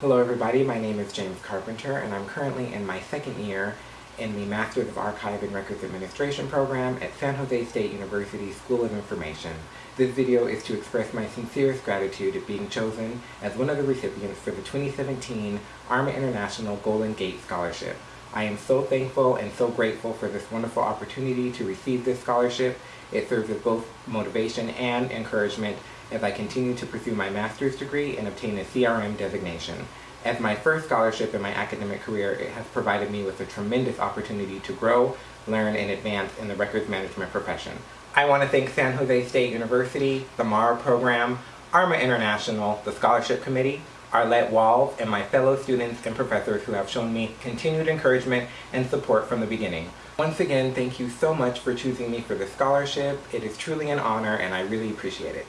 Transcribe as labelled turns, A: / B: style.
A: Hello everybody, my name is James Carpenter and I'm currently in my second year in the Masters of Archive and Records Administration program at San Jose State University School of Information. This video is to express my sincerest gratitude at being chosen as one of the recipients for the 2017 ARMA International Golden Gate Scholarship. I am so thankful and so grateful for this wonderful opportunity to receive this scholarship. It serves as both motivation and encouragement as I continue to pursue my master's degree and obtain a CRM designation. As my first scholarship in my academic career, it has provided me with a tremendous opportunity to grow, learn, and advance in the records management profession. I want to thank San Jose State University, the MARA program, ARMA International, the Scholarship Committee, Arlette Wall, and my fellow students and professors who have shown me continued encouragement and support from the beginning. Once again, thank you so much for choosing me for this scholarship. It is truly an honor and I really appreciate it.